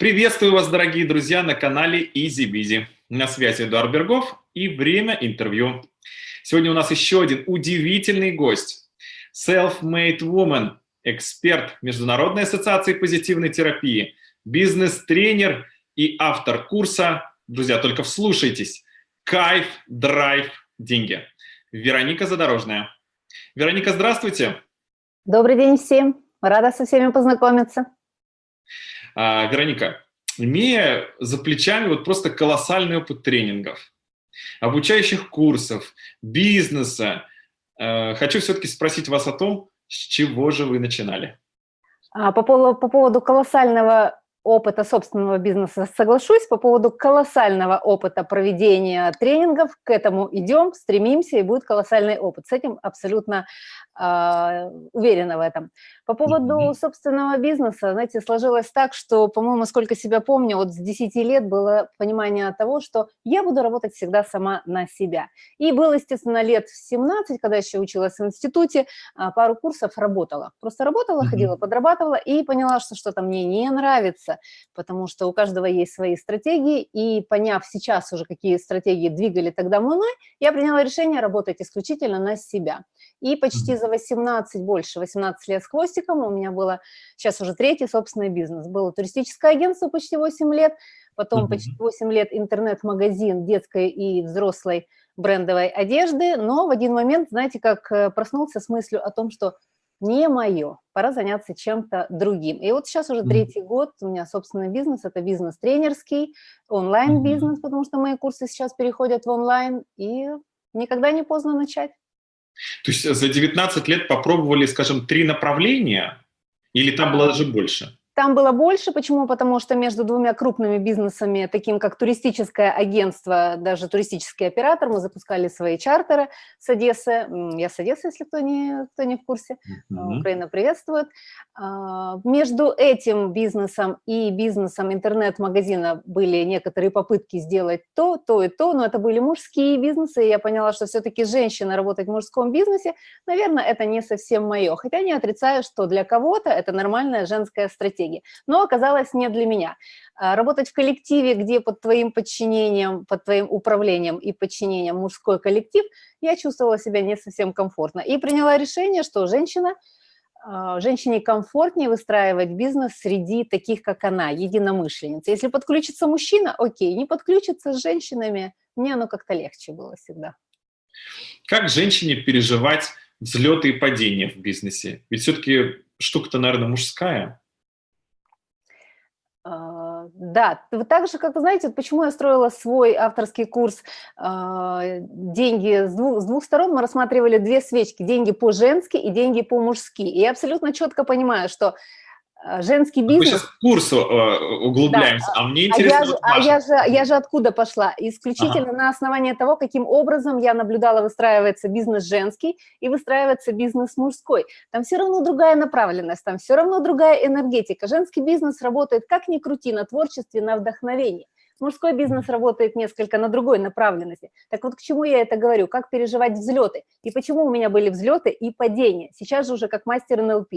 Приветствую вас, дорогие друзья, на канале Easy Busy. На связи Эдуард Бергов и время интервью. Сегодня у нас еще один удивительный гость. Self-made woman, эксперт Международной ассоциации позитивной терапии, бизнес-тренер и автор курса, друзья, только вслушайтесь, «Кайф, драйв, деньги». Вероника Задорожная. Вероника, здравствуйте. Добрый день всем. Рада со всеми познакомиться. А, Вероника, имея за плечами вот просто колоссальный опыт тренингов, обучающих курсов, бизнеса, э, хочу все-таки спросить вас о том, с чего же вы начинали? А, по поводу, по поводу колоссального опыта собственного бизнеса соглашусь, по поводу колоссального опыта проведения тренингов, к этому идем, стремимся, и будет колоссальный опыт. С этим абсолютно э, уверена в этом. По поводу собственного бизнеса, знаете, сложилось так, что, по-моему, сколько себя помню, вот с 10 лет было понимание того, что я буду работать всегда сама на себя. И было, естественно, лет в 17, когда еще училась в институте, а, пару курсов работала. Просто работала, ходила, подрабатывала и поняла, что что-то мне не нравится, потому что у каждого есть свои стратегии, и поняв сейчас уже, какие стратегии двигали тогда мной, я приняла решение работать исключительно на себя. И почти за 18, больше 18 лет с хвостиком у меня было, сейчас уже третий собственный бизнес. Было туристическое агентство почти 8 лет, потом почти 8 лет интернет-магазин детской и взрослой брендовой одежды, но в один момент, знаете, как э, проснулся с мыслью о том, что не мое, пора заняться чем-то другим. И вот сейчас уже третий год у меня собственный бизнес, это бизнес тренерский, онлайн-бизнес, потому что мои курсы сейчас переходят в онлайн, и никогда не поздно начать. То есть за 19 лет попробовали, скажем, три направления, или там было даже больше? Там было больше. Почему? Потому что между двумя крупными бизнесами, таким как туристическое агентство, даже туристический оператор, мы запускали свои чартеры с Одессы. Я с Одессы, если кто не, кто не в курсе. Mm -hmm. Украина приветствует. А, между этим бизнесом и бизнесом интернет-магазина были некоторые попытки сделать то, то и то, но это были мужские бизнесы, и я поняла, что все-таки женщина работать в мужском бизнесе, наверное, это не совсем мое. Хотя не отрицаю, что для кого-то это нормальная женская стратегия стратегии. Но оказалось не для меня. А, работать в коллективе, где под твоим подчинением, под твоим управлением и подчинением мужской коллектив, я чувствовала себя не совсем комфортно. И приняла решение, что женщина, а, женщине комфортнее выстраивать бизнес среди таких, как она, единомышленниц. Если подключится мужчина, окей, не подключится с женщинами, мне оно как-то легче было всегда. Как женщине переживать взлеты и падения в бизнесе? Ведь все-таки штука-то, наверное, мужская. А, да, так же, как вы знаете, почему я строила свой авторский курс а, «Деньги с двух, с двух сторон», мы рассматривали две свечки – деньги по-женски и деньги по-мужски. И я абсолютно четко понимаю, что женский бизнес... Мы сейчас к курсу э, углубляемся, да. а мне интересно... А, я, вот а я, же, я же откуда пошла? Исключительно ага. на основании того, каким образом я наблюдала, выстраивается бизнес женский и выстраивается бизнес мужской. Там все равно другая направленность, там все равно другая энергетика. Женский бизнес работает, как ни крути, на творчестве, на вдохновении. Мужской бизнес работает несколько на другой направленности. Так вот, к чему я это говорю? Как переживать взлеты? И почему у меня были взлеты и падения? Сейчас же уже как мастер НЛП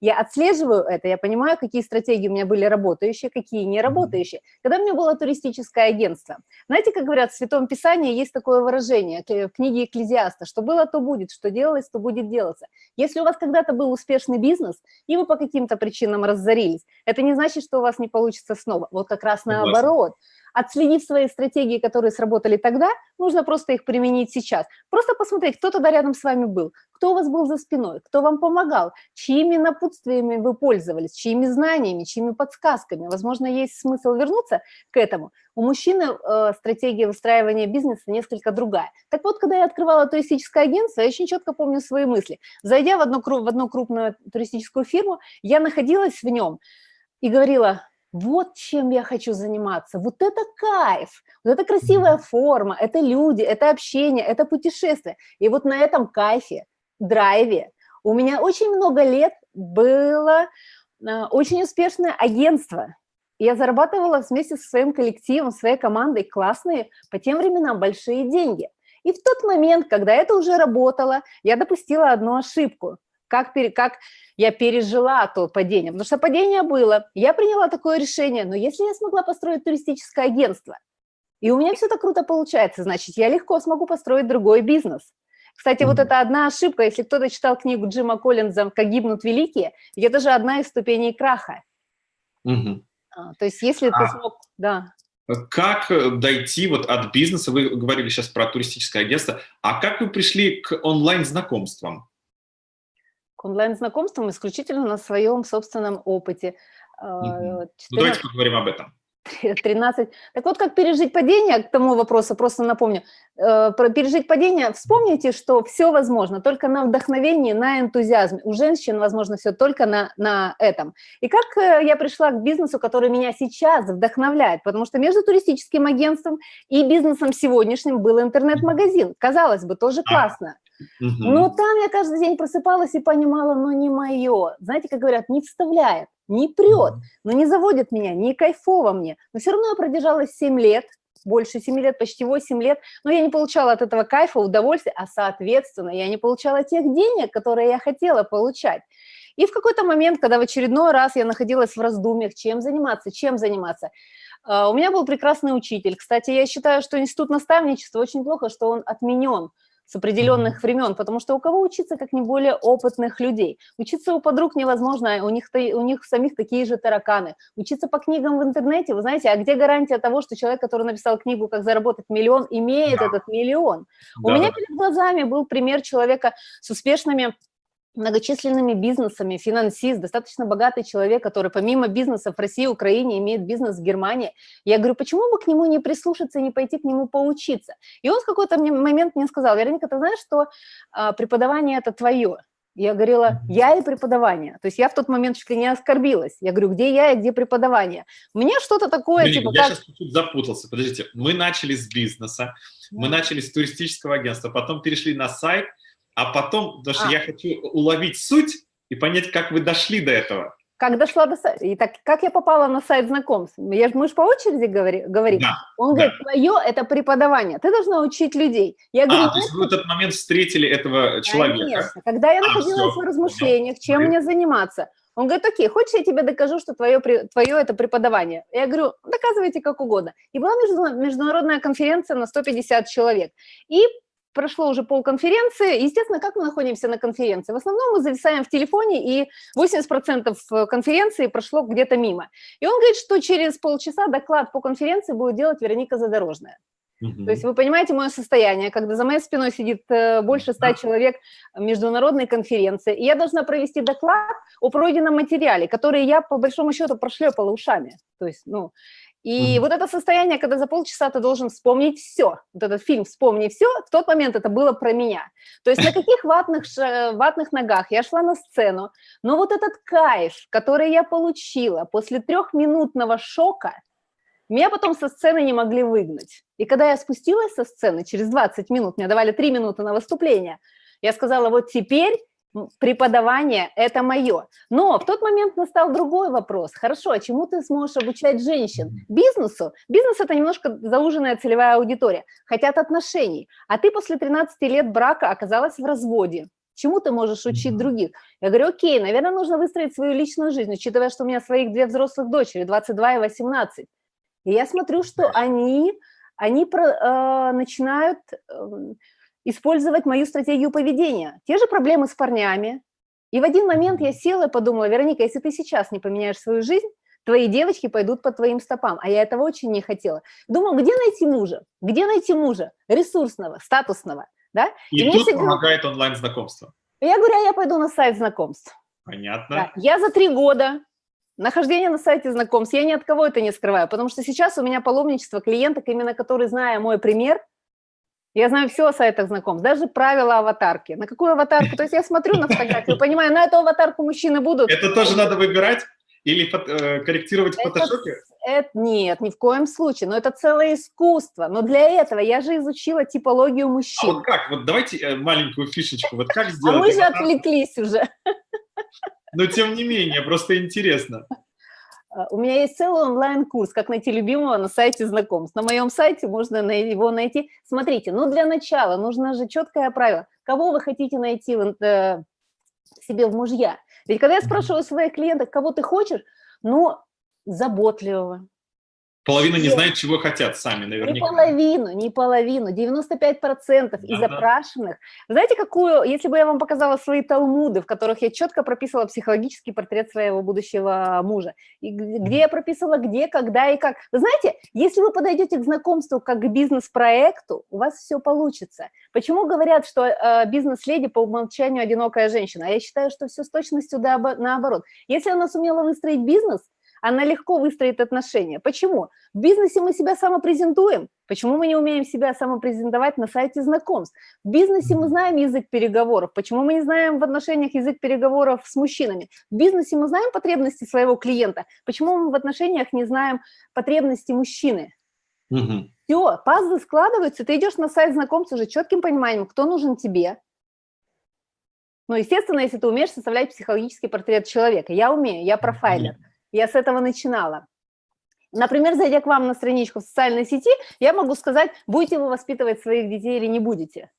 я отслеживаю это, я понимаю, какие стратегии у меня были работающие, какие не работающие. Когда у меня было туристическое агентство, знаете, как говорят в Святом Писании, есть такое выражение в книге Экклезиаста, что было, то будет, что делалось, то будет делаться. Если у вас когда-то был успешный бизнес, и вы по каким-то причинам разорились, это не значит, что у вас не получится снова. Вот как раз наоборот. Отследив свои стратегии, которые сработали тогда, нужно просто их применить сейчас. Просто посмотреть, кто тогда рядом с вами был, кто у вас был за спиной, кто вам помогал, чьими напутствиями вы пользовались, чьими знаниями, чьими подсказками. Возможно, есть смысл вернуться к этому. У мужчины э, стратегия выстраивания бизнеса несколько другая. Так вот, когда я открывала туристическое агентство, я очень четко помню свои мысли. Зайдя в одну, в одну крупную туристическую фирму, я находилась в нем и говорила, вот чем я хочу заниматься, вот это кайф, вот это красивая форма, это люди, это общение, это путешествие. И вот на этом кайфе, драйве у меня очень много лет было а, очень успешное агентство. Я зарабатывала вместе со своим коллективом, своей командой классные, по тем временам, большие деньги. И в тот момент, когда это уже работало, я допустила одну ошибку. Как, пере, как я пережила то падение. Потому что падение было, я приняла такое решение, но если я смогла построить туристическое агентство, и у меня все так круто получается, значит, я легко смогу построить другой бизнес. Кстати, mm -hmm. вот это одна ошибка, если кто-то читал книгу Джима Коллинза «Как гибнут великие», это же одна из ступеней краха. Mm -hmm. а, то есть если а, ты смог, да. Как дойти вот от бизнеса, вы говорили сейчас про туристическое агентство, а как вы пришли к онлайн-знакомствам? К онлайн-знакомствам исключительно на своем собственном опыте. 14... Ну, давайте поговорим об этом. 13. Так вот, как пережить падение, к тому вопросу просто напомню. Э, про пережить падение, вспомните, что все возможно, только на вдохновении, на энтузиазме. У женщин возможно все только на, на этом. И как э, я пришла к бизнесу, который меня сейчас вдохновляет, потому что между туристическим агентством и бизнесом сегодняшним был интернет-магазин. Казалось бы, тоже классно. Но там я каждый день просыпалась и понимала, но не мое. Знаете, как говорят, не вставляет, не прет, но не заводит меня, не кайфово мне. Но все равно я продержалась 7 лет, больше 7 лет, почти 8 лет, но я не получала от этого кайфа, удовольствия, а соответственно я не получала тех денег, которые я хотела получать. И в какой-то момент, когда в очередной раз я находилась в раздумьях, чем заниматься, чем заниматься, а, у меня был прекрасный учитель. Кстати, я считаю, что институт наставничества очень плохо, что он отменен с определенных времен, потому что у кого учиться, как не более опытных людей? Учиться у подруг невозможно, у них, у них самих такие же тараканы. Учиться по книгам в интернете, вы знаете, а где гарантия того, что человек, который написал книгу «Как заработать миллион», имеет да. этот миллион? Да. У меня перед глазами был пример человека с успешными многочисленными бизнесами, финансист, достаточно богатый человек, который помимо бизнеса в России, Украине имеет бизнес в Германии. Я говорю, почему бы к нему не прислушаться, не пойти к нему поучиться? И он в какой-то момент мне сказал, Вероника, ты знаешь, что а, преподавание – это твое. Я говорила, я и преподавание. То есть я в тот момент чуть ли не оскорбилась. Я говорю, где я и где преподавание? Мне что-то такое, Блин, типа... Я как... сейчас чуть запутался. Подождите, мы начали с бизнеса, да. мы начали с туристического агентства, потом перешли на сайт, а потом, потому что а. я хочу уловить суть и понять, как вы дошли до этого. Как дошла до сайта? И так, как я попала на сайт знакомств? Я, мы же по очереди говори, говорим. Да, Он да. говорит, твое – это преподавание, ты должна учить людей. Я говорю, а, то есть вы в этот момент встретили этого человека? Конечно. Когда я а, находилась все, в размышлениях, понял. чем мне заниматься, он говорит, окей, хочешь, я тебе докажу, что твое, твое это преподавание? Я говорю, доказывайте как угодно. И была международная конференция на 150 человек. И прошло уже полконференции. Естественно, как мы находимся на конференции? В основном мы зависаем в телефоне, и 80% э, конференции прошло где-то мимо. И он говорит, что через полчаса доклад по конференции будет делать Вероника Задорожная. Угу. То есть вы понимаете мое состояние, когда за моей спиной сидит э, больше ста человек международной конференции, и я должна провести доклад о пройденном материале, который я, по большому счету, прошлепала ушами. То есть, ну, и mm вот это состояние, когда за полчаса ты должен вспомнить все, вот этот фильм «Вспомни все», в тот момент это было про меня. То есть на каких ватных, ватных ногах я шла на сцену, но вот этот кайф, который я получила после трехминутного шока, меня потом со сцены не могли выгнать. И когда я спустилась со сцены, через 20 минут, мне давали 3 минуты на выступление, я сказала, вот теперь преподавание – это мое. Но в тот момент настал другой вопрос. Хорошо, а чему ты сможешь обучать женщин? Бизнесу? Бизнес – это немножко зауженная целевая аудитория. Хотят отношений. А ты после 13 лет брака оказалась в разводе. Чему ты можешь учить других? Я говорю, окей, наверное, нужно выстроить свою личную жизнь, учитывая, что у меня своих две взрослых дочери, 22 и 18. И я смотрю, что они, они про, э, начинают… Э, использовать мою стратегию поведения. Те же проблемы с парнями. И в один момент я села и подумала, Вероника, если ты сейчас не поменяешь свою жизнь, твои девочки пойдут по твоим стопам. А я этого очень не хотела. Думаю, где найти мужа? Где найти мужа? Ресурсного, статусного. Да? И, и тут всегда... помогает онлайн-знакомство. Я говорю, а я пойду на сайт знакомств. Понятно. Да. Я за три года нахождения на сайте знакомств, я ни от кого это не скрываю, потому что сейчас у меня паломничество клиенток, именно которые, зная мой пример, я знаю все о сайтах знакомств, даже правила аватарки. На какую аватарку? То есть я смотрю на фотографию, понимаю, на эту аватарку мужчины будут. Это тоже надо выбирать? Или э, корректировать в фотошопе? Это, нет, ни в коем случае. Но это целое искусство. Но для этого я же изучила типологию мужчин. А вот как? Вот давайте э, маленькую фишечку. Вот как сделать? А мы же отвлеклись уже. Но тем не менее, просто интересно. А, у меня есть целый онлайн-курс «Как найти любимого» на сайте знакомств. На моем сайте можно его найти. Смотрите, ну для начала нужно же четкое правило. Кого вы хотите найти в, э, себе в мужья. Ведь когда я спрашиваю своих клиентов, кого ты хочешь, ну, заботливого, Половина не знает, чего хотят сами, наверняка. Не половину, не половину, 95% из опрашиванных. Знаете, какую, если бы я вам показала свои талмуды, в которых я четко прописывала психологический портрет своего будущего мужа, и где я прописывала где, когда и как. Вы знаете, если вы подойдете к знакомству как к бизнес-проекту, у вас все получится. Почему говорят, что э, бизнес-леди по умолчанию одинокая женщина? А я считаю, что все с точностью да, наоборот. Если она сумела выстроить бизнес – она легко выстроит отношения. Почему? В бизнесе мы себя самопрезентуем. Почему мы не умеем себя самопрезентовать на сайте знакомств? В бизнесе мы знаем язык переговоров. Почему мы не знаем в отношениях язык переговоров с мужчинами? В бизнесе мы знаем потребности своего клиента. Почему мы в отношениях не знаем потребности мужчины? Угу. Все, пазлы складываются, ты идешь на сайт знакомств уже четким пониманием, кто нужен тебе. Ну, естественно, если ты умеешь составлять психологический портрет человека. Я умею, я профайлер. Я с этого начинала. Например, зайдя к вам на страничку в социальной сети, я могу сказать, будете вы воспитывать своих детей или не будете.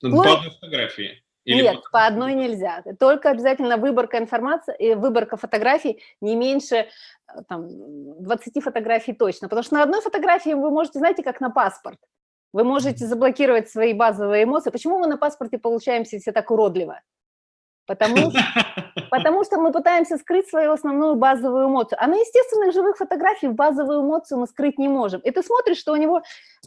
Ну, по одной фотографии. Или Нет, по одной нельзя. Только обязательно выборка информации, и выборка фотографий не меньше э, там, 20 фотографий точно. Потому что на одной фотографии вы можете, знаете, как на паспорт. Вы можете заблокировать свои базовые эмоции. Почему мы на паспорте получаемся все так уродливо? Потому, потому что мы пытаемся скрыть свою основную базовую эмоцию. А на естественных живых фотографиях базовую эмоцию мы скрыть не можем. И ты смотришь, что у него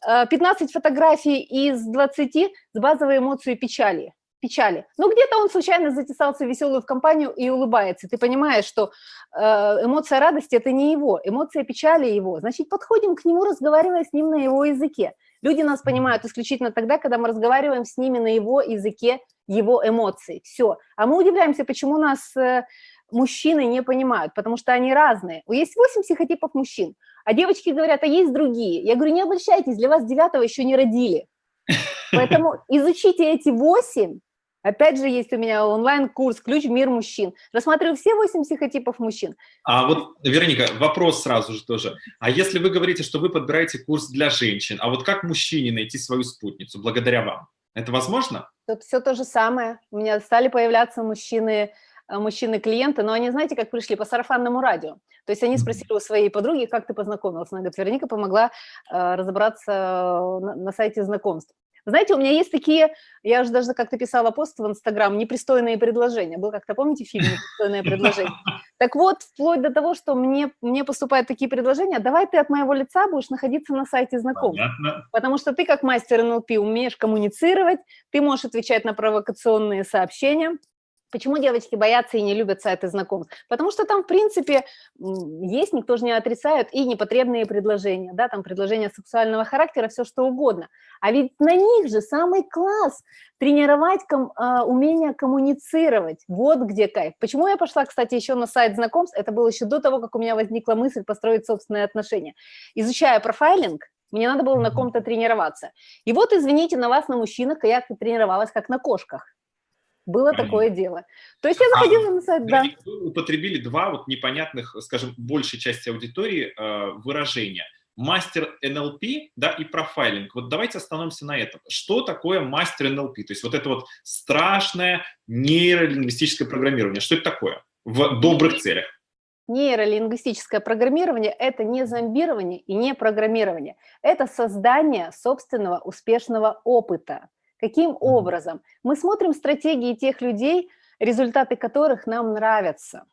15 э, фотографий из 20 с базовой эмоцией печали. печали. Ну, где-то он случайно затесался веселую в компанию и улыбается. Ты понимаешь, что э, эмоция радости – это не его, эмоция печали – его. Значит, подходим к нему, разговаривая с ним на его языке. Люди нас понимают исключительно тогда, когда мы разговариваем с ними на его языке его эмоций. Все. А мы удивляемся, почему нас э, мужчины не понимают, потому что они разные. Есть 8 психотипов мужчин, а девочки говорят, а есть другие. Я говорю, не обольщайтесь, для вас девятого еще не родили. Поэтому изучите эти 8, Опять же, есть у меня онлайн-курс «Ключ в мир мужчин». Рассматриваю все 8 психотипов мужчин. А вот, Вероника, вопрос сразу же тоже. А если вы говорите, что вы подбираете курс для женщин, а вот как мужчине найти свою спутницу благодаря вам? Это возможно? Тут все то же самое. У меня стали появляться мужчины, э, мужчины-клиенты, но они, знаете, как пришли по сарафанному радио. То есть они спросили у своей подруги, как ты познакомилась. Она говорит, Вероника помогла э, разобраться на, на сайте знакомств. Знаете, у меня есть такие, я уже даже как-то писала пост в Инстаграм, непристойные предложения. Был как-то, помните фильм «Непристойное предложение»? Так вот, вплоть до того, что мне, мне поступают такие предложения, давай ты от моего лица будешь находиться на сайте. Понятно. Потому что ты как мастер НЛП умеешь коммуницировать, ты можешь отвечать на провокационные сообщения, Почему девочки боятся и не любят сайты знакомств? Потому что там, в принципе, есть, никто же не отрицает, и непотребные предложения, да, там предложения сексуального характера, все что угодно. А ведь на них же самый класс тренировать ком, а, умение коммуницировать. Вот где кайф. Почему я пошла, кстати, еще на сайт знакомств? Это было еще до того, как у меня возникла мысль построить собственные отношения. Изучая профайлинг, мне надо было на ком-то тренироваться. И вот, извините, на вас, на мужчинах, я тренировалась как на кошках. Было Понятно. такое дело. То есть я а заходила а, на сайт, да. Вы употребили два вот непонятных, скажем, большей части аудитории э, выражения. Мастер НЛП, да, и профайлинг. Вот давайте остановимся на этом. Что такое мастер НЛП? То есть вот это вот страшное нейролингвистическое программирование. Что это такое в добрых целях? Нейролингвистическое программирование – это не зомбирование и не программирование. Это создание собственного успешного опыта. Каким образом? Мы смотрим стратегии тех людей, результаты которых нам нравятся.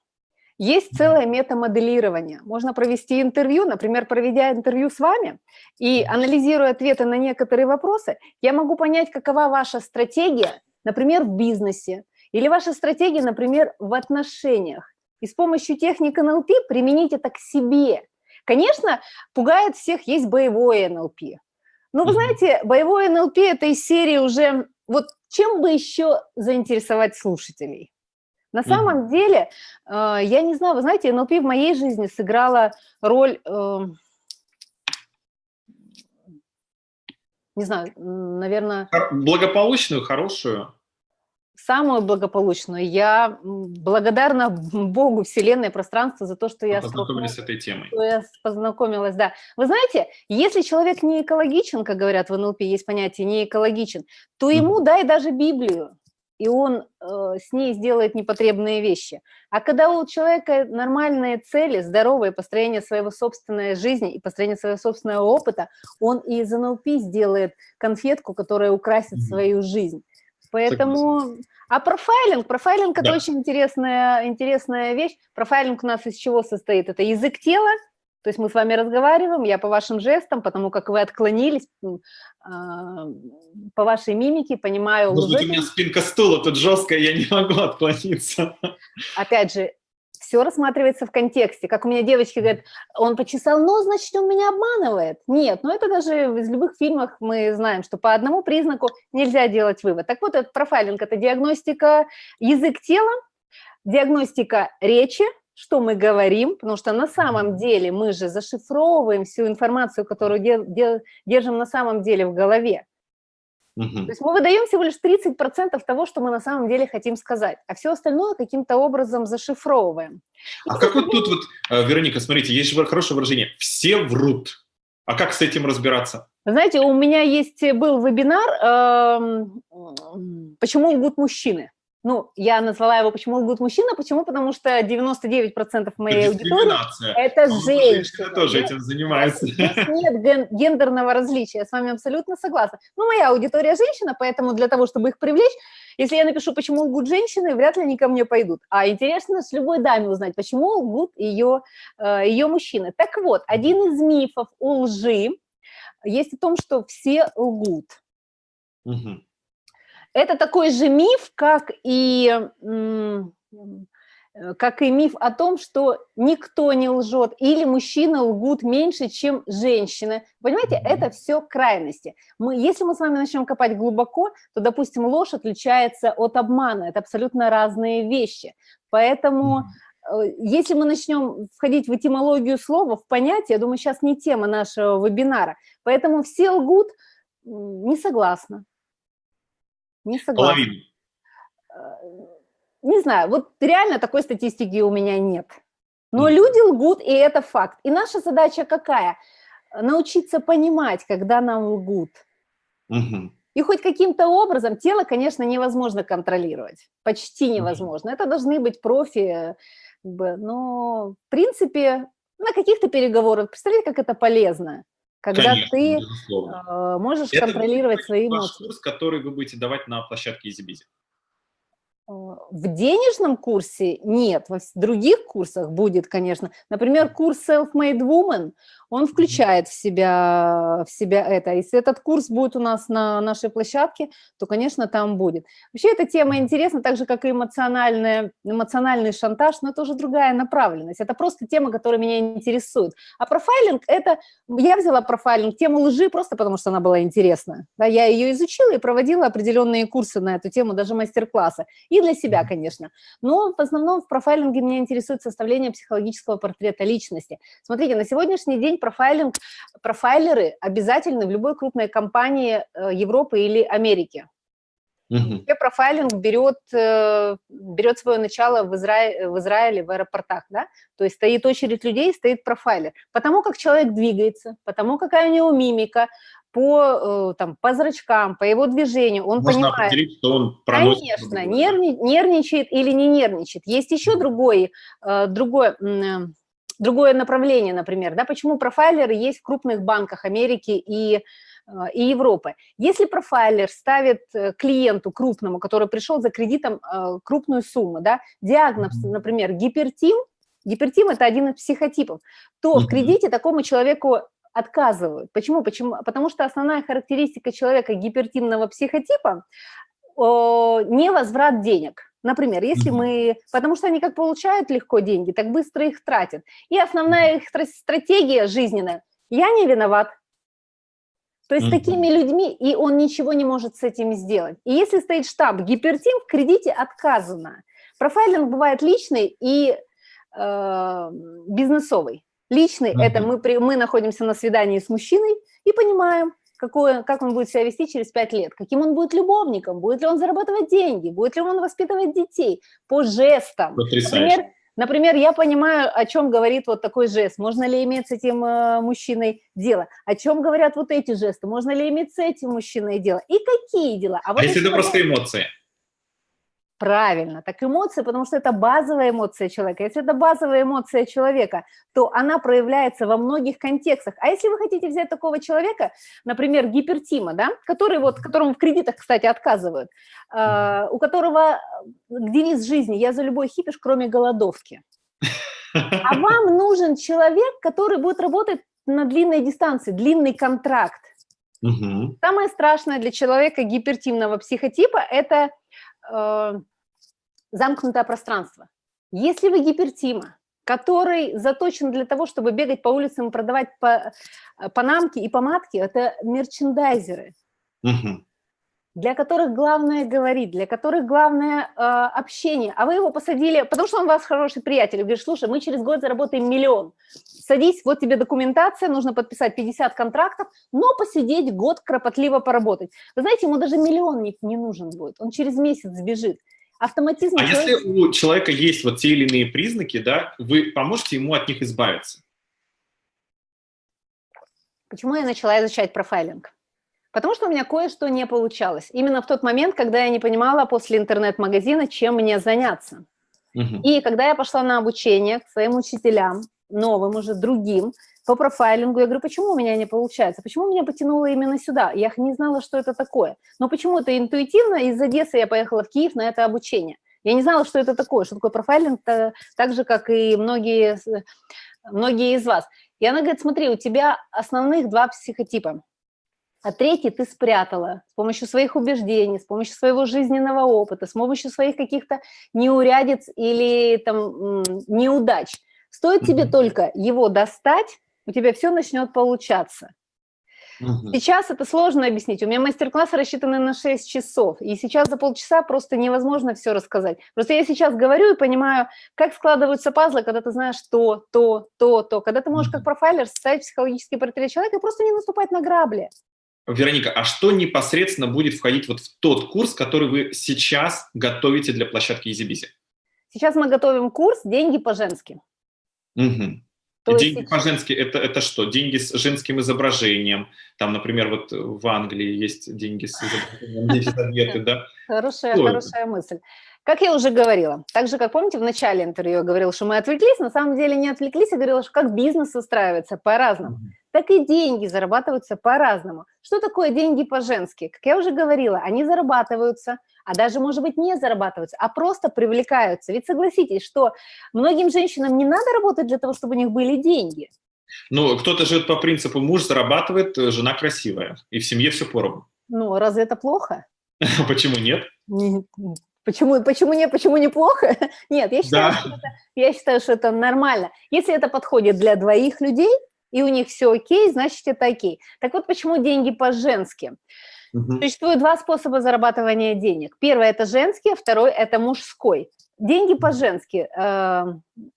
Есть целое метамоделирование. Можно провести интервью, например, проведя интервью с вами и анализируя ответы на некоторые вопросы, я могу понять, какова ваша стратегия, например, в бизнесе, или ваша стратегия, например, в отношениях. И с помощью техник НЛП применить это к себе. Конечно, пугает всех, есть боевое НЛП. Ну, вы знаете, боевой НЛП – это из серии уже, вот чем бы еще заинтересовать слушателей? На самом деле, э, я не знаю, вы знаете, НЛП в моей жизни сыграла роль, э, не знаю, наверное… Благополучную, хорошую самую благополучную. Я благодарна Богу, Вселенной, пространству за то, что я... Познакомились с этой темой. Что я познакомилась, да. Вы знаете, если человек не экологичен, как говорят в НЛП, есть понятие не экологичен, то ему дай даже Библию. и он э, с ней сделает непотребные вещи. А когда у человека нормальные цели, здоровые, построение своего собственной жизни и построение своего собственного опыта, он и из НЛП сделает конфетку, которая украсит mm -hmm. свою жизнь. Поэтому... А профайлинг? Профайлинг – это да. очень интересная, интересная вещь. Профайлинг у нас из чего состоит? Это язык тела, то есть мы с вами разговариваем, я по вашим жестам, потому как вы отклонились, а, по вашей мимике понимаю... Может быть, у меня спинка стула тут жесткая, я не могу отклониться. Опять же, все рассматривается в контексте. Как у меня девочки говорят, он почесал нос, значит, он меня обманывает. Нет, ну это даже из любых фильмов мы знаем, что по одному признаку нельзя делать вывод. Так вот, этот профайлинг – это диагностика язык тела, диагностика речи, что мы говорим, потому что на самом деле мы же зашифровываем всю информацию, которую держим на самом деле в голове. Угу. То есть мы выдаем всего лишь 30% того, что мы на самом деле хотим сказать, а все остальное каким-то образом зашифровываем. И а как вот тут вот, э, Вероника, смотрите, есть же хорошее выражение «все врут». А как с этим разбираться? Знаете, у меня есть был вебинар э, «Почему лгут мужчины?». Ну, я назвала его «Почему лгут мужчины?», почему? Потому что 99% моей аудитории – это женщины. тоже этим занимается. Здесь нет гендерного различия, я с вами абсолютно согласна. Ну, моя аудитория женщина, поэтому для того, чтобы их привлечь, если я напишу «Почему лгут женщины?», вряд ли они ко мне пойдут. А интересно с любой даме узнать, почему лгут ее, э, ее мужчины. Так вот, один из мифов у лжи есть о том, что все лгут. Угу. Это такой же миф, как и, э, как и миф о том, что никто не лжет, или мужчины лгут меньше, чем женщины. Понимаете, это все крайности. Мы, если мы с вами начнем копать глубоко, то, допустим, ложь отличается от обмана. Это абсолютно разные вещи. Поэтому э, если мы начнем входить в этимологию слова, в понятие, я думаю, сейчас не тема нашего вебинара, поэтому все лгут, не согласна. Не согласна. Половину. Э, не знаю, вот реально такой статистики у меня нет. Но mm. люди лгут, и это факт. И наша задача какая? Научиться понимать, когда нам лгут. Mm -hmm. И хоть каким-то образом тело, конечно, невозможно контролировать, почти невозможно. Mm -hmm. Это должны быть профи, как бы, но в принципе на каких-то переговорах, представляете, как это полезно? Когда Конечно, ты безусловно. можешь Это контролировать свои эмоции. курс, который вы будете давать на площадке EasyBizy. В денежном курсе нет, в других курсах будет, конечно. Например, курс Self-Made Woman, он включает в себя, в себя это. Если этот курс будет у нас на нашей площадке, то, конечно, там будет. Вообще эта тема интересна, так же, как и эмоциональный, эмоциональный шантаж, но это уже другая направленность. Это просто тема, которая меня интересует. А профайлинг – это… Я взяла профайлинг, тему лжи, просто потому что она была интересна. Да, я ее изучила и проводила определенные курсы на эту тему, даже мастер-классы. И для себя, конечно. Но в основном в профайлинге меня интересует составление психологического портрета личности. Смотрите, на сегодняшний день профайлинг, профайлеры обязательны в любой крупной компании э, Европы или Америки. Угу. Профайлинг берет, э, берет свое начало в, Изра... в Израиле, в аэропортах, да? То есть стоит очередь людей, стоит профайлер. Потому как человек двигается, потому какая у него мимика, по, э, там, по зрачкам, по его движению, он Можно понимает. определить, что он проносит. Конечно, нервни, нервничает или не нервничает. Есть еще другой, другой другое направление, например, да, почему профайлеры есть в крупных банках Америки и, э, и Европы. Если профайлер ставит э, клиенту крупному, который пришел за кредитом э, крупную сумму, да, диагноз, например, гипертим, гипертим – это один из психотипов, то в кредите такому человеку отказывают. Почему? Почему? Потому что основная характеристика человека гипертимного психотипа – невозврат денег. Например, если мы, потому что они как получают легко деньги, так быстро их тратят. И основная их стратегия жизненная – я не виноват. То есть mm -hmm. такими людьми, и он ничего не может с этим сделать. И если стоит штаб гипертим, в кредите отказано. Профайлинг бывает личный и э, бизнесовый. Личный mm -hmm. – это мы, мы находимся на свидании с мужчиной и понимаем, какое, как он будет себя вести через пять лет, каким он будет любовником, будет ли он зарабатывать деньги, будет ли он воспитывать детей по жестам. Например, например, я понимаю, о чем говорит вот такой жест, можно ли иметь с этим э, мужчиной дело, о чем говорят вот эти жесты, можно ли иметь с этим мужчиной дело, и какие дела. А, вот а если это просто эмоции? Правильно, так эмоции, потому что это базовая эмоция человека. Если это базовая эмоция человека, то она проявляется во многих контекстах. А если вы хотите взять такого человека, например, гипертима, да, который вот, которому в кредитах, кстати, отказывают, э, у которого девиз жизни «я за любой хипиш, кроме голодовки». А вам нужен человек, который будет работать на длинной дистанции, длинный контракт. Угу. Самое страшное для человека гипертимного психотипа – это э, замкнутое пространство. Если вы гипертима, который заточен для того, чтобы бегать по улицам и продавать по, панамки и помадки, это мерчендайзеры, угу. Для которых главное говорить, для которых главное э, общение. А вы его посадили, потому что он у вас хороший приятель, говорит, слушай, мы через год заработаем миллион. Садись, вот тебе документация, нужно подписать 50 контрактов, но посидеть год кропотливо поработать. Вы знаете, ему даже миллион не, не нужен будет, он через месяц сбежит автоматизм... А если у человека есть вот те или иные признаки, да, вы поможете ему от них избавиться? Почему я начала изучать профайлинг? Потому что у меня кое-что не получалось. Именно в тот момент, когда я не понимала после интернет-магазина, чем мне заняться. Угу. И когда я пошла на обучение к своим учителям, новым уже, другим, по профайлингу. Я говорю, почему у меня не получается? Почему меня потянуло именно сюда? Я не знала, что это такое. Но почему-то интуитивно из Одессы я поехала в Киев на это обучение. Я не знала, что это такое, что такое профайлинг, так же, как и многие, многие из вас. И она говорит, смотри, у тебя основных два психотипа, а третий ты спрятала с помощью своих убеждений, с помощью своего жизненного опыта, с помощью своих каких-то неурядиц или там неудач. Стоит mm -hmm. тебе только его достать, у тебя все начнет получаться. Сейчас это сложно объяснить. У меня мастер-классы рассчитаны на 6 часов, и сейчас за полчаса просто невозможно все рассказать. Просто я сейчас говорю и понимаю, как складываются пазлы, когда ты знаешь то, то, то, то. Когда ты можешь как профайлер составить психологический портрет человека и просто не наступать на грабли. Вероника, а что непосредственно будет входить вот в тот курс, который вы сейчас готовите для площадки EasyBizy? Сейчас мы готовим курс «Деньги по-женски». Угу. То деньги есть... по-женски это, это что? Деньги с женским изображением. Там, например, вот в Англии есть деньги с изображением Елизаветы, да? Хорошая, хорошая мысль. Как я уже говорила, так же, как помните, в начале интервью я говорила, что мы отвлеклись, на самом деле не отвлеклись, я говорила, что как бизнес устраивается по-разному, так и деньги зарабатываются по-разному. Что такое деньги по-женски? Как я уже говорила, они зарабатываются а даже, может быть, не зарабатываются, а просто привлекаются. Ведь согласитесь, что многим женщинам не надо работать для того, чтобы у них были деньги. Ну, кто-то живет по принципу «муж зарабатывает, жена красивая», и в семье все поровну. Ну, разве это плохо? Почему нет? Почему, почему не, почему неплохо? Нет, я считаю, да. что это, я считаю, что это нормально. Если это подходит для двоих людей, и у них все окей, значит, это окей. Так вот, почему деньги по-женски? Угу. Существует два способа зарабатывания денег. Первый – это женский, а второй – это мужской. Деньги по-женски э,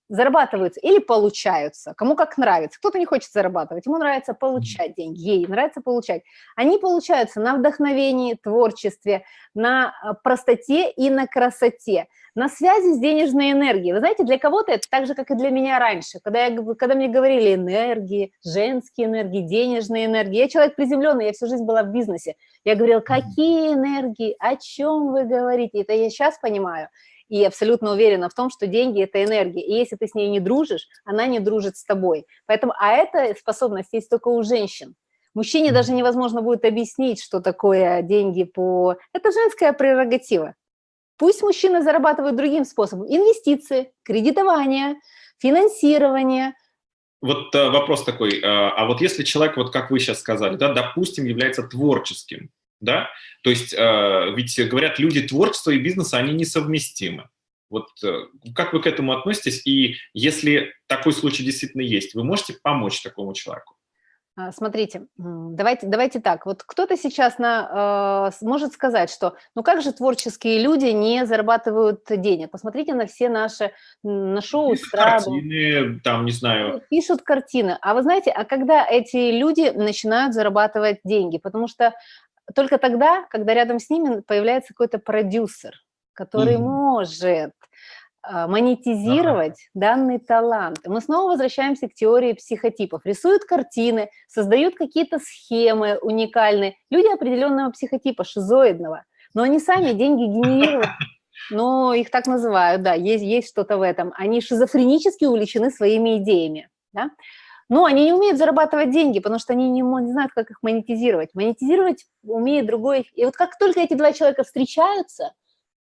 зарабатываются или получаются, кому как нравится. Кто-то не хочет зарабатывать, ему нравится получать деньги, ей нравится получать. Они получаются на вдохновении, творчестве, на э, простоте и на красоте на связи с денежной энергией. Вы знаете, для кого-то это так же, как и для меня раньше, когда, я, когда мне говорили энергии, женские энергии, денежные энергии. Я человек приземленный, я всю жизнь была в бизнесе. Я говорила, какие энергии, о чем вы говорите? Это я сейчас понимаю. И абсолютно уверена в том, что деньги – это энергия. И если ты с ней не дружишь, она не дружит с тобой. Поэтому, а эта способность есть только у женщин. Мужчине даже невозможно будет объяснить, что такое деньги по... Это женская прерогатива. Пусть мужчины зарабатывают другим способом. Инвестиции, кредитование, финансирование. Вот э, вопрос такой, э, а вот если человек, вот как вы сейчас сказали, да, допустим, является творческим, да, то есть э, ведь говорят, люди творчества и бизнеса, они несовместимы. Вот как вы к этому относитесь? И если такой случай действительно есть, вы можете помочь такому человеку? А, смотрите, давайте, давайте так, вот кто-то сейчас на, э, может сказать, что ну как же творческие люди не зарабатывают денег? Посмотрите на все наши, на шоу, пишут картины, там, не знаю. Пишут картины. А вы знаете, а когда эти люди начинают зарабатывать деньги? Потому что только тогда, когда рядом с ними появляется какой-то продюсер, который угу. может а, монетизировать ага. данный талант. Мы снова возвращаемся к теории психотипов. Рисуют картины, создают какие-то схемы уникальные. Люди определенного психотипа, шизоидного. Но они сами деньги генерируют. Ну, их так называют, да, есть, есть что-то в этом. Они шизофренически увлечены своими идеями, да. Но они не умеют зарабатывать деньги, потому что они не, не знают, как их монетизировать. Монетизировать умеет другой. И вот как только эти два человека встречаются,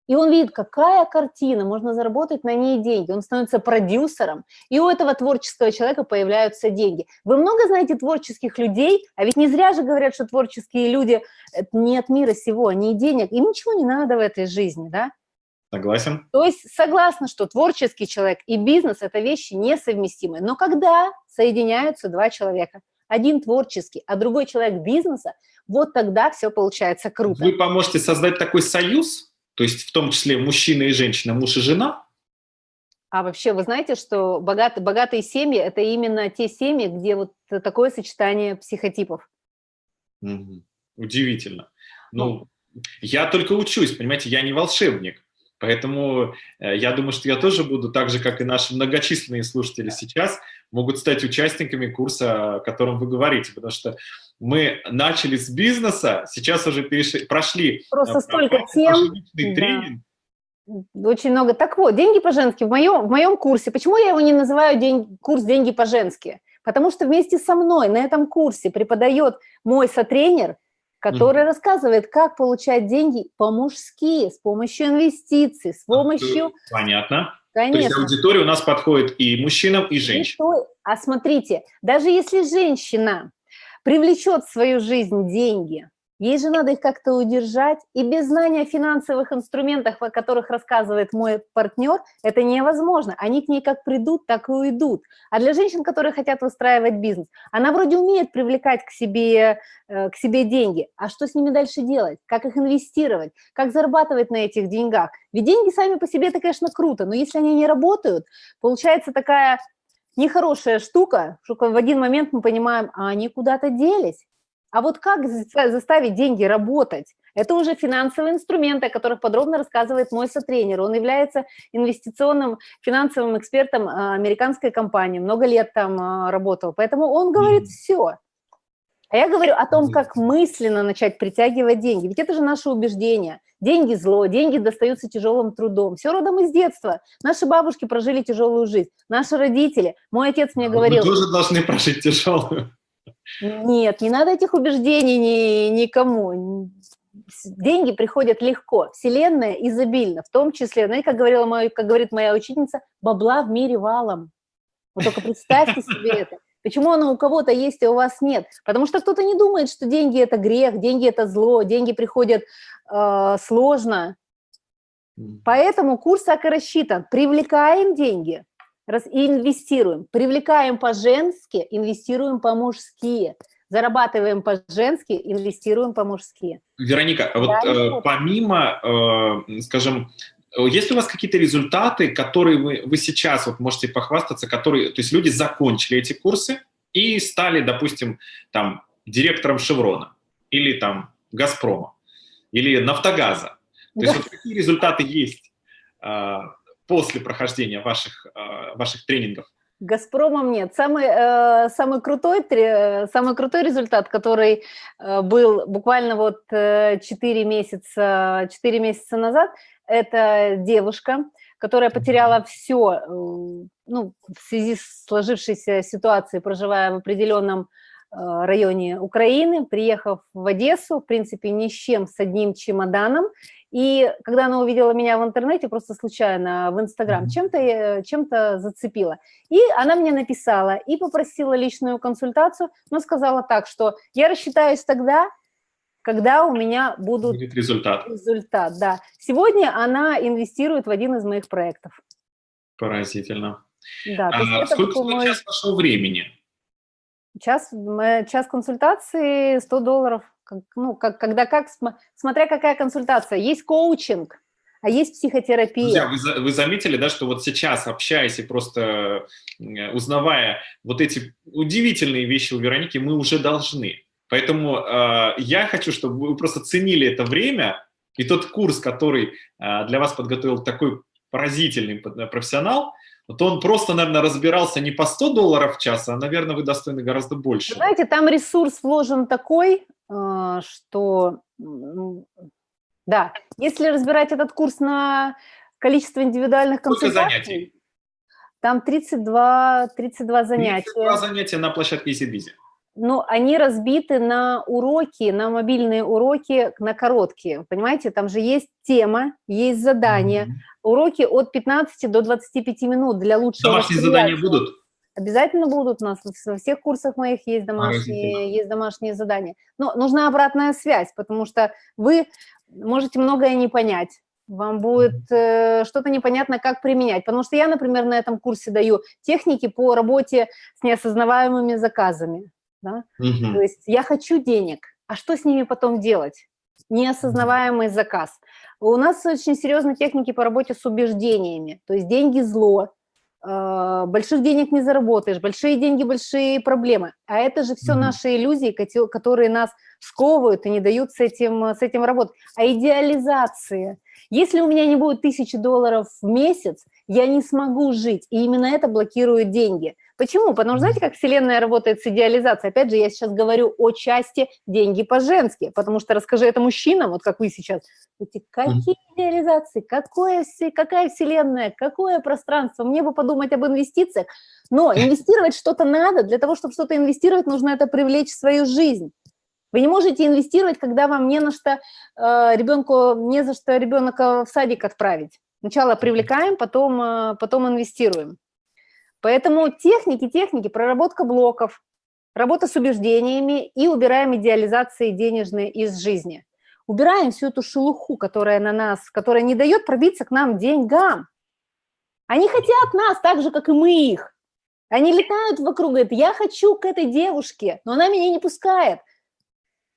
и он видит, какая картина, можно заработать на ней деньги. Он становится продюсером, и у этого творческого человека появляются деньги. Вы много знаете творческих людей, а ведь не зря же говорят, что творческие люди не от мира сего, не денег, им ничего не надо в этой жизни, да? Согласен. То есть согласна, что творческий человек и бизнес – это вещи несовместимые. Но когда соединяются два человека, один творческий, а другой человек бизнеса, вот тогда все получается круто. Вы поможете создать такой союз, то есть в том числе мужчина и женщина, муж и жена? А вообще, вы знаете, что богат, богатые семьи – это именно те семьи, где вот такое сочетание психотипов. Угу. Удивительно. Ну, ну, я только учусь, понимаете, я не волшебник. Поэтому э, я думаю, что я тоже буду, так же, как и наши многочисленные слушатели сейчас, могут стать участниками курса, о котором вы говорите, потому что мы начали с бизнеса, сейчас уже перешли, прошли... Просто столько тем. тренинг. Очень много. Так вот, деньги по-женски в моем, в моем курсе. Почему я его не называю день, курс «Деньги по-женски»? Потому что вместе со мной на этом курсе преподает мой сотренер, который mm. рассказывает, как получать деньги по-мужски, с помощью инвестиций, с помощью... Понятно. Конечно. То есть аудитория у нас подходит и мужчинам, и женщинам. А смотрите, даже если женщина привлечет в свою жизнь деньги, ей же надо их как-то удержать, и без знания финансовых инструментов, о которых рассказывает мой партнер, это невозможно. Они к ней как придут, так и уйдут. А для женщин, которые хотят выстраивать бизнес, она вроде умеет привлекать к себе, э, к себе деньги, а что с ними дальше делать? Как их инвестировать? Как зарабатывать на этих деньгах? Ведь деньги сами по себе, это, конечно, круто, но если они не работают, получается такая нехорошая штука, что в один момент мы понимаем, а они куда-то делись. А вот как заставить деньги работать? Это уже финансовые инструменты, о которых подробно рассказывает мой сотренер. Он является инвестиционным финансовым экспертом а, американской компании, много лет там а, работал, поэтому он говорит все. А я говорю о том, как мысленно начать притягивать деньги, ведь это же наше убеждение. Деньги – зло, деньги достаются тяжелым трудом. Все родом из детства. Наши бабушки прожили тяжелую жизнь, наши родители. Мой отец мне говорил… Вы тоже должны прожить тяжелую. Нет, не надо этих убеждений ни, никому. Деньги приходят легко, вселенная изобильна, в том числе, знаете, как, говорила моя, как говорит моя ученица, бабла в мире валом. Вот только представьте себе это. Почему оно у кого-то есть, а у вас нет? Потому что кто-то не думает, что деньги – это грех, деньги – это зло, деньги приходят э, сложно. Поэтому курс так и рассчитан. Привлекаем деньги и инвестируем. Привлекаем по-женски, инвестируем по-мужски. Зарабатываем по-женски, инвестируем по-мужски. Вероника, а вот э, помимо, э, скажем, есть ли у вас какие-то результаты, которые вы, вы сейчас вот можете похвастаться, которые, то есть люди закончили эти курсы и стали, допустим, там, директором Шеврона или там Газпрома или Нафтогаза? То есть вот какие результаты есть э, после прохождения ваших, э, ваших тренингов? Газпромом нет. Самый, э, самый, крутой, самый крутой результат, который э, был буквально вот э, 4, месяца, 4 месяца назад, это девушка, которая потеряла все, э, ну, в связи с сложившейся ситуацией, проживая в определенном э, районе Украины, приехав в Одессу, в принципе, ни с чем, с одним чемоданом, и когда она увидела меня в интернете, просто случайно в Инстаграм, чем-то э, чем, зацепила. И она мне написала и попросила личную консультацию, но сказала так, что я рассчитаюсь тогда, когда у меня будут Будет результат. результат. Да. Сегодня она инвестирует в один из моих проектов. Поразительно. Да, а, сколько, сколько мой... час пошло времени? Час, час консультации 100 долларов ну, как, когда как, смотря какая консультация. Есть коучинг, а есть психотерапия. Друзья, вы, вы заметили, да, что вот сейчас, общаясь и просто узнавая вот эти удивительные вещи у Вероники, мы уже должны. Поэтому э, я хочу, чтобы вы просто ценили это время и тот курс, который э, для вас подготовил такой поразительный профессионал, вот он просто, наверное, разбирался не по 100 долларов в час, а, наверное, вы достойны гораздо больше. Знаете, там ресурс вложен такой, что Да, если разбирать этот курс на количество индивидуальных консультаций, занятий? там 32, 32 занятия. 32 занятия на площадке EasyBizy. Ну, они разбиты на уроки, на мобильные уроки, на короткие. Понимаете, там же есть тема, есть задание. Мгм. Уроки от 15 до 25 минут для лучшего Домашние задания будут? Обязательно будут у нас во всех курсах моих есть домашние, есть домашние задания. Но нужна обратная связь, потому что вы можете многое не понять. Вам будет э, что-то непонятно, как применять. Потому что я, например, на этом курсе даю техники по работе с неосознаваемыми заказами. Да? Мгм. То есть я хочу денег, а что с ними потом делать? Неосознаваемый заказ. У нас очень серьезные техники по работе с убеждениями. То есть деньги – зло, больших денег не заработаешь, большие деньги – большие проблемы. А это же все Мгм. наши иллюзии, которые нас сковывают и не дают с этим, с этим работать. А идеализация. Если у меня не будет тысячи долларов в месяц, я не смогу жить, и именно это блокирует деньги. Почему? Потому что знаете, как Вселенная работает с идеализацией? Опять же, я сейчас говорю о части деньги по-женски, потому что расскажи это мужчинам, вот как вы сейчас, эти какие идеализации, какое, какая Вселенная, какое пространство, мне бы подумать об инвестициях, но инвестировать что-то надо, для того, чтобы что-то инвестировать, нужно это привлечь в свою жизнь. Вы не можете инвестировать, когда вам не на что э, ребенку, не за что ребенка в садик отправить. Сначала привлекаем, потом, э, потом инвестируем. Поэтому техники, техники, проработка блоков, работа с убеждениями и убираем идеализации денежные из жизни. Убираем всю эту шелуху, которая на нас, которая не дает пробиться к нам деньгам. Они хотят нас так же, как и мы их. Они летают вокруг, говорят, я хочу к этой девушке, но она меня не пускает.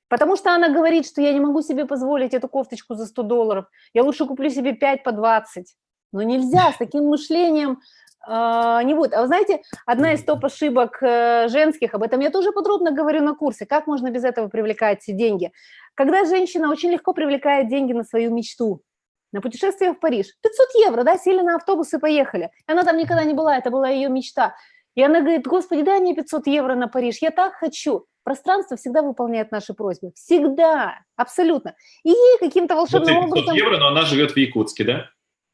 Потому что она говорит, что я не могу себе позволить эту кофточку за 100 долларов, я лучше куплю себе 5 по 20. Но нельзя, с таким мышлением не будет. А вы знаете, одна из топ-ошибок э, женских, об этом я тоже подробно говорю на курсе, как можно без этого привлекать деньги. Когда женщина очень легко привлекает деньги на свою мечту, на путешествие в Париж, 500 евро, да, сели на автобус и поехали. И она там никогда не была, это была ее мечта. И она говорит, господи, дай мне 500 евро на Париж, я так хочу. Пространство всегда выполняет наши просьбы. Всегда, абсолютно. И ей каким-то волшебным ей 500 образом... евро, но она живет в Якутске, да?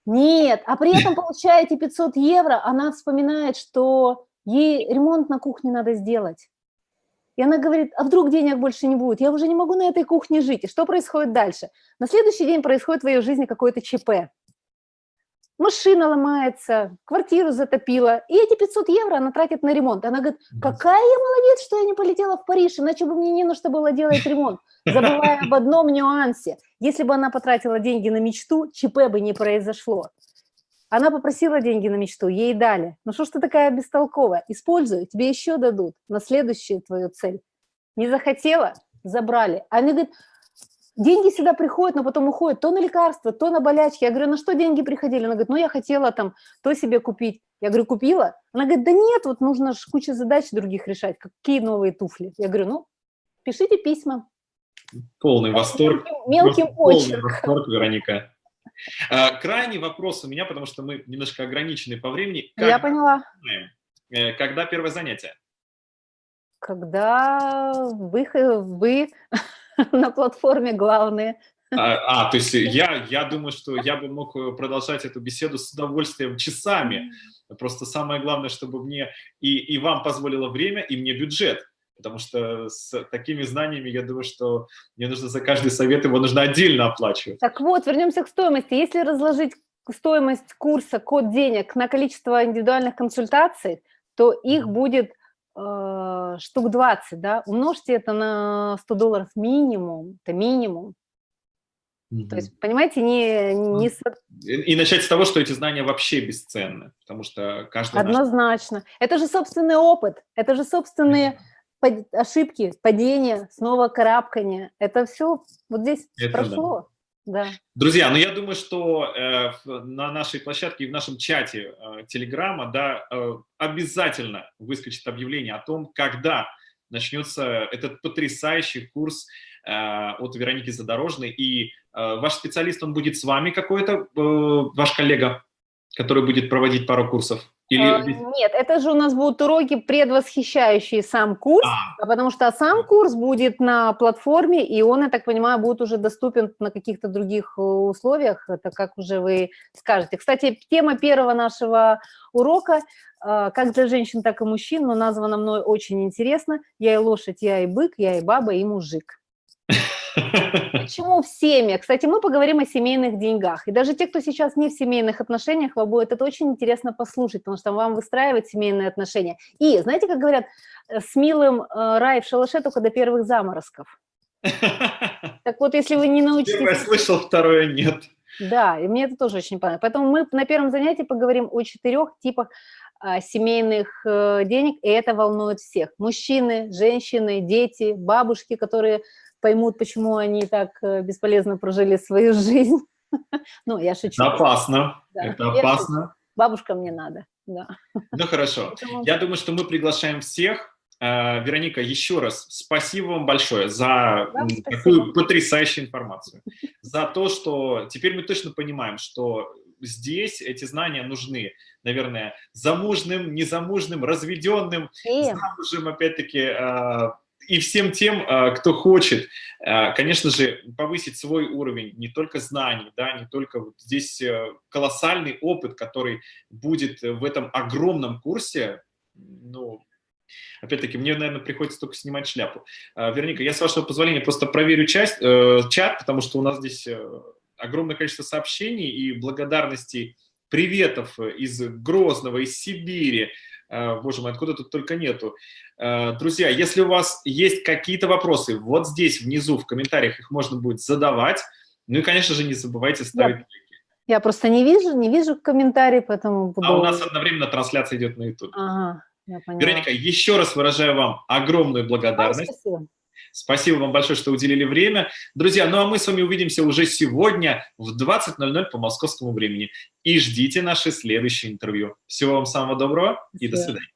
Нет, а при этом, получая эти 500 евро, она вспоминает, что ей ремонт на кухне надо сделать. И она говорит, а вдруг денег больше не будет? Я уже не могу на этой кухне жить. И что происходит дальше? На следующий день происходит в ее жизни какое-то ЧП. Машина ломается, квартиру затопила, и эти 500 евро она тратит на ремонт. Она говорит, какая я молодец, что я не полетела в Париж, иначе бы мне не на что было делать ремонт. Забывая об одном нюансе. Если бы она потратила деньги на мечту, ЧП бы не произошло. Она попросила деньги на мечту, ей дали. Ну что ж ты такая бестолковая? Используй, тебе еще дадут на следующую твою цель. Не захотела? Забрали. А они говорят, деньги всегда приходят, но потом уходят то на лекарства, то на болячки. Я говорю, на что деньги приходили? Она говорит, ну я хотела там то себе купить. Я говорю, купила? Она говорит, да нет, вот нужно же кучу задач других решать. Какие новые туфли? Я говорю, ну, пишите письма. Полный восторг. Мелким, мелким Полный восторг, Вероника. А, Крайний вопрос у меня, потому что мы немножко ограничены по времени. Я Как поняла. знаем, э, Когда первое занятие? Когда вы, вы на платформе главные. А, а, то есть я, я думаю, что я бы мог э, продолжать эту беседу с удовольствием часами. Просто самое главное, чтобы мне и, и вам позволило время, и мне бюджет. Потому что с такими знаниями, я думаю, что мне нужно за каждый совет, его нужно отдельно оплачивать. Так вот, вернемся к стоимости. Если разложить стоимость курса код денег на количество индивидуальных консультаций, то их будет э, штук 20, да, умножьте это на 100 долларов минимум, это минимум. То есть, понимаете, не, не со- И, и начать с того, что эти знания вообще бесценны, потому что каждый наш- однозначно. Это же собственный опыт, это же собственные пад- ошибки, падения, снова карабкания. Это все вот здесь Это прошло. Да. Друзья, ну я думаю, что э, на нашей площадке и в нашем чате э, Телеграма, да, э, обязательно выскочит объявление о том, когда начнется этот потрясающий курс э, от Вероники Задорожной, и э, ваш специалист, он будет с вами какой-то, э, ваш коллега, который будет проводить пару курсов? Или... А, нет, это же у нас будут уроки, предвосхищающие сам курс, а. потому что сам курс будет на платформе, и он, я так понимаю, будет уже доступен на каких-то других э, условиях, это как уже вы скажете. Кстати, тема первого нашего урока, а, как для женщин, так и мужчин, но названа мной очень интересно. Я и лошадь, я и бык, я и баба, и мужик. Почему в семьях? Кстати, мы поговорим о семейных деньгах. И даже те, кто сейчас не в семейных отношениях, вам будет это очень интересно послушать, потому что вам выстраивать семейные отношения. И знаете, как говорят, э, с милым э, рай в шалаше только до первых заморозков. Так вот, если вы не научитесь... Первое слышал, второе нет. Да, и мне это тоже очень понравилось. Поэтому мы на первом занятии поговорим о четырех типах а, семейных э, денег, и это волнует всех. Мужчины, женщины, дети, бабушки, которые поймут, почему они так э, бесполезно прожили свою жизнь. Ну, я шучу. Это опасно, да. это опасно. Бабушка мне надо, да. Ну, хорошо. Я думаю, что мы приглашаем всех. Э, Вероника, еще раз спасибо вам большое за вам такую потрясающую информацию. За то, что теперь мы точно понимаем, что здесь эти знания нужны, наверное, замужным, незамужным, разведенным, замужем, опять-таки, э, и всем тем, а, кто хочет, а, конечно же, повысить свой уровень не только знаний, да, не только вот здесь э, колоссальный опыт, который будет в этом огромном курсе, ну, Опять-таки, мне, наверное, приходится только снимать шляпу. А, Верника, я, с вашего позволения, просто проверю часть, э, чат, потому что у нас здесь э, огромное количество сообщений и благодарностей, приветов из Грозного, из Сибири, боже мой, откуда тут только нету. Э, друзья, если у вас есть какие-то вопросы, вот здесь внизу в комментариях их можно будет задавать. Ну и, конечно же, не забывайте ставить лайки. Я просто не вижу, не вижу комментарий, поэтому буду... А у нас одновременно трансляция идет на YouTube. Ага, я поняла. Вероника, еще раз выражаю вам огромную благодарность. А, спасибо. Спасибо вам большое, что уделили время. Друзья, ну а мы с вами увидимся уже сегодня в 20.00 по московскому времени. И ждите наше следующее интервью. Всего вам самого доброго и до свидания.